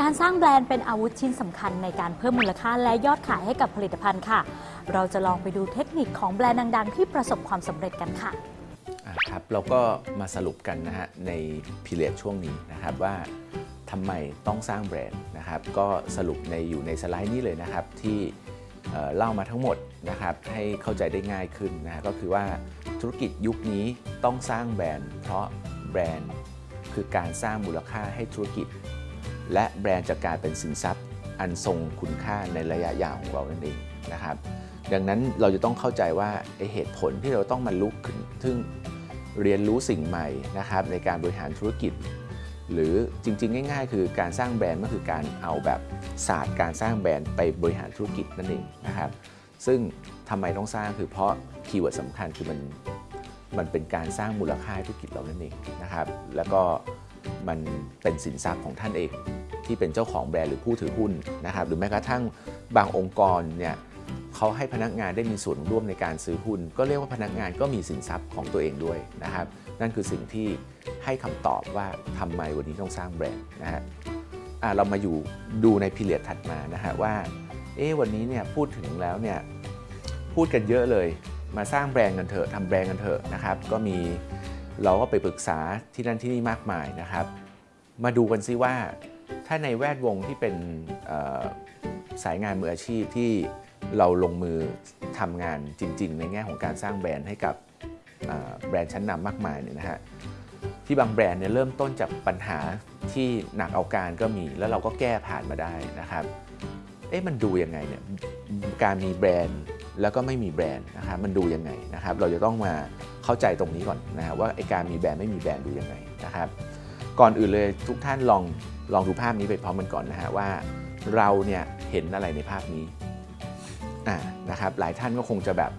การสร้างแบรนด์เป็นอาวุธชิ้นสำคัญในการเพิ่มมูลค่าและยอดขายให้กับผลิตภัณฑ์ค่ะ เราจะลองไปดูเทคนิคของแบรนด์ดัง ๆ ที่ประสบความสำเร็จกันค่ะครับเราก็มาสรุปกันนะฮะในพิเรียดช่วงนี้นะครับว่าทำไมต้องสร้างแบรนด์นะครับก็สรุปในอยู่ในสไลด์นี้เลยนะครับที่เเล่ามาทั้งหมดนะครับให้เข้าใจได้ง่ายขึ้นนะฮะก็คือว่าธุรกิจยุคนี้ต้องสร้างแบรนด์ เพราะแบรนด์คือการสร้างมูลค่าให้ธุรกิจ และแบรนด์จะกลายเป็นสินทรัพย์ อันทรงคุณค่าในระยะยาวของเรานั่นเองนะครับ ดังนั้นเราจะต้องเข้าใจว่าเหตุผลที่เราต้องมาลุกขึ้นซึ่งเรียนรู้สิ่งใหม่นะครับในการบริหารธุรกิจ หรือจริง ๆ ง่าย ๆ คือการสร้างแบรนด์ก็คือการเอาแบบศาสตร์การสร้างแบรนด์ไปบริหารธุรกิจนั่นเองนะครับ ซึ่งทำไมต้องสร้างคือเพราะkeyword สำคัญคือมันมันเป็นการสร้างมูลค่าให้ธุรกิจเรานั่นเองนะครับ แล้วก็ มันเป็นสินทรัพย์ของท่านเอง ที่เป็นเจ้าของแบรนด์หรือผู้ถือหุ้นนะครับหรือแม้กระทั่งบางองค์กรเนี่ยเขาให้พนักงานได้มีส่วนร่วมในการซื้อหุ้น ก็เรียกว่าพนักงานก็มีสินทรัพย์ของตัวเองด้วยนะครับ นั่นคือสิ่งที่ให้คำตอบว่าทำไมวันนี้ต้องสร้างแบรนด์นะฮะเรามาอยู่ดูใน period ถัดมานะฮะว่าเอ๊วันนี้เนี่ยพูดถึงแล้วเนี่ยพูดกันเยอะเลยมาสร้างแบรนด์กันเถอะทำแบรนด์กันเถอะนะครับ ก็มี เราก็ไปปรึกษาที่นั่นที่นี่มากมายนะครับ มาดูกันซิว่า ถ้าในแวดวงที่เป็นสายงานมืออาชีพที่เราลงมือทำงานจริง ๆ ในแง่ของการสร้างแบรนด์ให้กับแบรนด์ชั้นนำมากมายเนี่ยนะฮะที่บางแบรนด์เนี่ยเริ่มต้นจากปัญหาที่หนักเอาการก็มีแล้วเราก็แก้ผ่านมาได้นะครับ เอ๊ะมันดูยังไงเนี่ยการมีแบรนด์ แล้วก็ไม่มีแบรนด์นะครับมันดูยังไงนะครับ เราจะต้องมาเข้าใจตรงนี้ก่อนนะฮะว่าไอการมีแบรนด์ไม่มีแบรนด์ดูยังไงนะครับ ก่อนอื่นเลยทุกท่านลองลองดูภาพนี้ไปพร้อมกันก่อนนะฮะว่าเราเนี่ยเห็นอะไรในภาพนี้อ่านะครับหลายท่านก็คงจะแบบ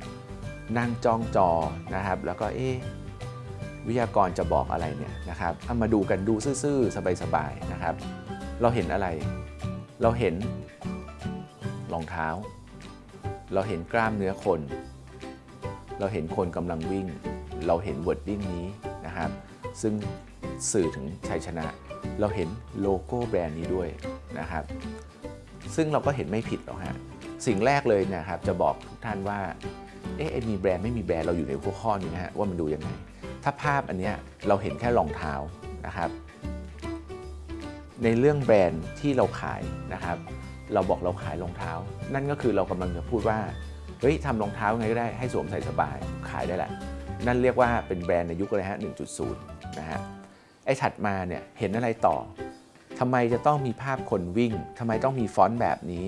นั่งจ้องจอนะครับ แล้วก็เอ๊ะวิทยากรจะบอกอะไรเนี่ยนะครับเอามาดูกันดูซื่อๆสบายๆนะครับ เราเห็นอะไร เราเห็นรองเท้า เราเห็นกล้ามเนื้อคน เราเห็นคนกำลังวิ่ง เราเห็น wording นี้นะครับ ซึ่งสื่อถึงชัยชนะ เราเห็นโลโก้แบรนด์นี้ด้วยนะครับ ซึ่งเราก็เห็นไม่ผิดหรอกฮะ สิ่งแรกเลยนะครับ จะบอกทุกท่านว่า เอ๊ะมีแบรนด์ไม่มีแบรนด์เราอยู่ในหัวข้อนี้นะฮะว่ามันดูยังไง ถ้าภาพอันเนี้ยเราเห็นแค่รองเท้านะครับ ในเรื่องแบรนด์ที่เราขายนะครับ เราบอกเราขายรองเท้า นั่นก็คือเรากำลังจะพูดว่าเฮ้ยทำรองเท้าไงก็ได้ให้สวมใส่สบายขายได้แหละ นั่นเรียกว่าเป็นแบรนด์ในยุคอะไรฮะ 1.0 นะฮะ ไอ้ถัดมาเนี่ยเห็นอะไรต่อ ทำไมจะต้องมีภาพคนวิ่ง ทำไมต้องมีฟอนต์แบบนี้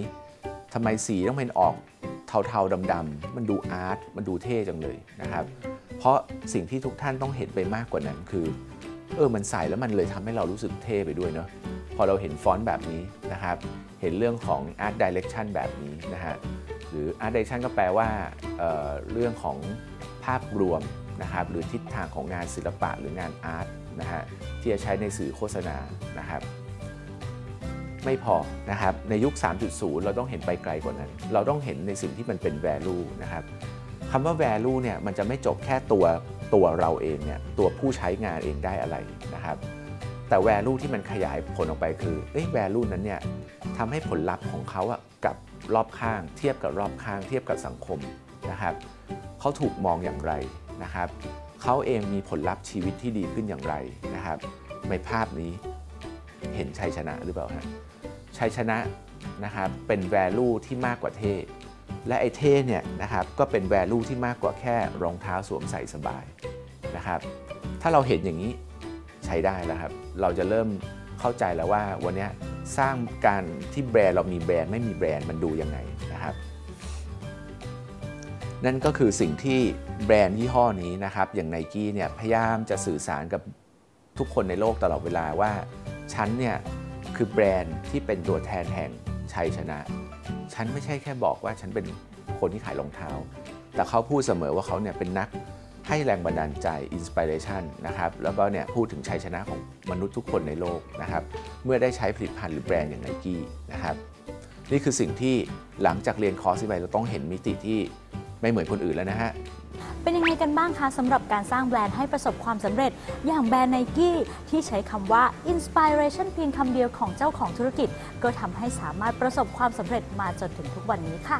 ทำไมสีต้องเป็นออกเทาๆดำๆ มันดูอาร์ต มันดูเท่จังเลยนะครับ เพราะสิ่งที่ทุกท่านต้องเห็นไปมากกว่านั้นคือ เออ มันใส่แล้วมันเลยทำให้เรารู้สึกเท่ไปด้วยเนาะ พอเราเห็นฟอนต์แบบนี้นะครับ เห็นเรื่องของ Art Direction แบบนี้นะฮะ หรือ Art Direction ก็แปลว่าเเรื่องของภาพรวมนะครับ หรือทิศทางของงานศิลปะหรืองานอาร์ตนะฮะ ที่จะใช้ในสื่อโฆษณานะครับ ไม่พอนะครับ ในยุค 3.0 เราต้องเห็นไปไกลกว่านั้น เราต้องเห็นในสิ่งที่มันเป็น value นะครับคำว่า value เนี่ย มันจะไม่จบแค่ตัวตัวเราเองเนี่ย ตัวผู้ใช้งานเองได้อะไรนะครับ แต่ value ที่มันขยายผลออกไปคือเอ้ย value นั้นเนี่ยทำให้ผลลัพธ์ของเขาอะกับรอบข้าง เทียบกับรอบข้าง เทียบกับสังคมนะครับเขาถูกมองอย่างไรนะครับเขาเองมีผลลัพธ์ชีวิตที่ดีขึ้นอย่างไรนะครับ ในภาพนี้เห็นชัยชนะหรือเปล่าฮะชัยชนะนะครับเป็น value ที่มากกว่าเท่และไอ้เท่เนี่ยนะครับก็เป็น value ที่มากกว่าแค่รองเท้าสวมใส่สบายนะครับถ้าเราเห็นอย่างนี้ ช้ได้แล้วครับ เราจะเริ่มเข้าใจแล้วว่าวันนี้สร้างการที่แบรนด์เรามีแบรนด์ไม่มีแบรนด์มันดูยังไงนะครับ นั่นก็คือสิ่งที่แบรนด์ยี่ห้อนี้นะครับ อย่างไนกี้เนี่ยพยายามจะสื่อสารกับทุกคนในโลกตลอดเวลาว่าฉันเนี่ยคือแบรนด์ที่เป็นตัวแทนแห่งชัยชนะ ฉันไม่ใช่แค่บอกว่าฉันเป็นคนที่ขายรองเท้า แต่เขาพูดเสมอว่าเขาเนี่ยเป็นนัก ให้แรงบันดาลใจอินสปิเรชันนะครับแล้วก็เนี่ยพูดถึงชัยชนะของมนุษย์ทุกคนในโลกนะครับเมื่อได้ใช้ผลิตภัณฑ์หรือแบรนด์อย่างไนกี้นะครับนี่คือสิ่งที่หลังจากเรียนคอร์สไปเราต้องเห็นมิติที่ไม่เหมือนคนอื่นแล้วนะฮะเป็นยังไงกันบ้างคะสำหรับการสร้างแบรนด์ให้ประสบความสำเร็จ อย่างแบรนด์ไนกี้ที่ใช้คำว่า inspiration เพียงคำเดียวของเจ้าของธุรกิจ ก็ทำให้สามารถประสบความสำเร็จมาจนถึงทุกวันนี้ค่ะ